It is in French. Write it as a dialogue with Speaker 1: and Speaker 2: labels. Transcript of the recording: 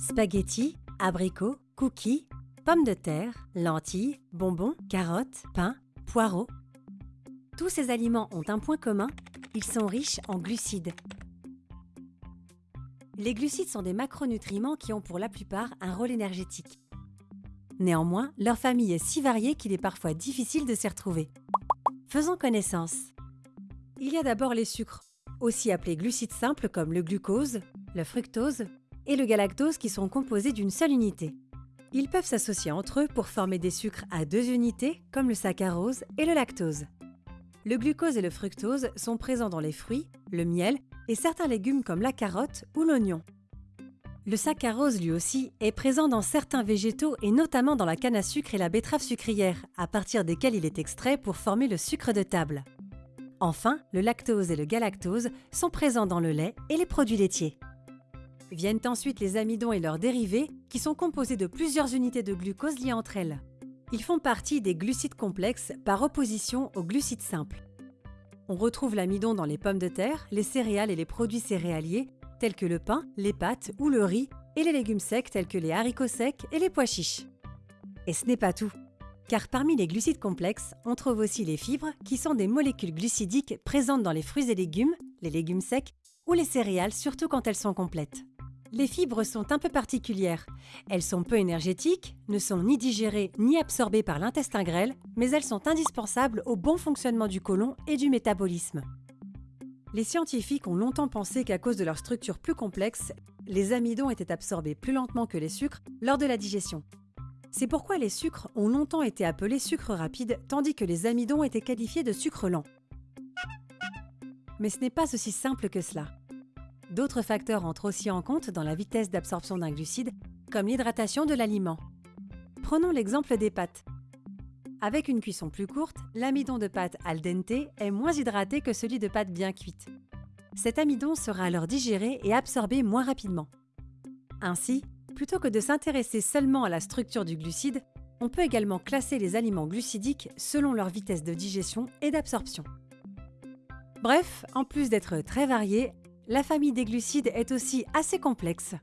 Speaker 1: spaghettis, abricots, cookies, pommes de terre, lentilles, bonbons, carottes, pain, poireaux. Tous ces aliments ont un point commun, ils sont riches en glucides. Les glucides sont des macronutriments qui ont pour la plupart un rôle énergétique. Néanmoins, leur famille est si variée qu'il est parfois difficile de s'y retrouver. Faisons connaissance. Il y a d'abord les sucres, aussi appelés glucides simples comme le glucose, le fructose et le galactose qui sont composés d'une seule unité. Ils peuvent s'associer entre eux pour former des sucres à deux unités comme le saccharose et le lactose. Le glucose et le fructose sont présents dans les fruits, le miel et certains légumes comme la carotte ou l'oignon. Le saccharose lui aussi est présent dans certains végétaux et notamment dans la canne à sucre et la betterave sucrière, à partir desquels il est extrait pour former le sucre de table. Enfin, le lactose et le galactose sont présents dans le lait et les produits laitiers. Viennent ensuite les amidons et leurs dérivés, qui sont composés de plusieurs unités de glucose liées entre elles. Ils font partie des glucides complexes par opposition aux glucides simples. On retrouve l'amidon dans les pommes de terre, les céréales et les produits céréaliers, tels que le pain, les pâtes ou le riz, et les légumes secs tels que les haricots secs et les pois chiches. Et ce n'est pas tout, car parmi les glucides complexes, on trouve aussi les fibres, qui sont des molécules glucidiques présentes dans les fruits et légumes, les légumes secs ou les céréales, surtout quand elles sont complètes. Les fibres sont un peu particulières. Elles sont peu énergétiques, ne sont ni digérées ni absorbées par l'intestin grêle, mais elles sont indispensables au bon fonctionnement du côlon et du métabolisme. Les scientifiques ont longtemps pensé qu'à cause de leur structure plus complexe, les amidons étaient absorbés plus lentement que les sucres lors de la digestion. C'est pourquoi les sucres ont longtemps été appelés sucres rapides, tandis que les amidons étaient qualifiés de sucres lents. Mais ce n'est pas aussi simple que cela. D'autres facteurs entrent aussi en compte dans la vitesse d'absorption d'un glucide, comme l'hydratation de l'aliment. Prenons l'exemple des pâtes. Avec une cuisson plus courte, l'amidon de pâte al dente est moins hydraté que celui de pâte bien cuite. Cet amidon sera alors digéré et absorbé moins rapidement. Ainsi, plutôt que de s'intéresser seulement à la structure du glucide, on peut également classer les aliments glucidiques selon leur vitesse de digestion et d'absorption. Bref, en plus d'être très variés, la famille des glucides est aussi assez complexe.